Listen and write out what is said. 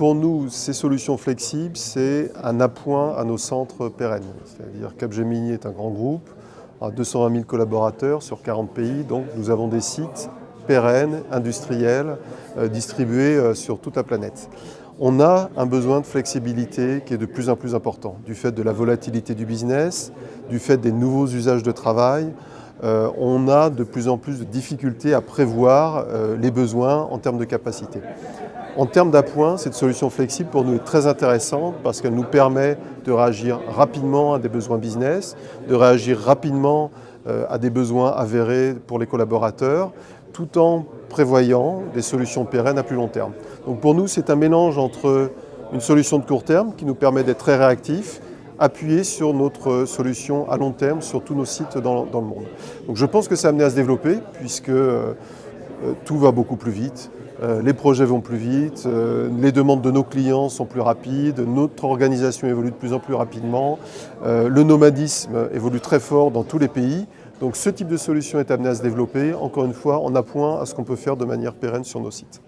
Pour nous, ces solutions flexibles, c'est un appoint à nos centres pérennes. C'est-à-dire Capgemini est un grand groupe, à 220 000 collaborateurs sur 40 pays, donc nous avons des sites pérennes, industriels, euh, distribués euh, sur toute la planète. On a un besoin de flexibilité qui est de plus en plus important, du fait de la volatilité du business, du fait des nouveaux usages de travail, euh, on a de plus en plus de difficultés à prévoir euh, les besoins en termes de capacité. En termes d'appoint, cette solution flexible pour nous est très intéressante parce qu'elle nous permet de réagir rapidement à des besoins business, de réagir rapidement euh, à des besoins avérés pour les collaborateurs, tout en prévoyant des solutions pérennes à plus long terme. Donc pour nous, c'est un mélange entre une solution de court terme qui nous permet d'être très réactifs appuyer sur notre solution à long terme sur tous nos sites dans, le monde. Donc je pense que a amené à se développer puisque euh, euh, tout va beaucoup plus vite. Euh, les projets vont plus vite, les demandes de nos clients sont plus rapides, notre organisation évolue de plus en plus rapidement, le nomadisme évolue très fort dans tous les pays. Donc ce type de solution est amené à se développer, encore une fois, en appoint à ce qu'on peut faire de manière pérenne sur nos sites.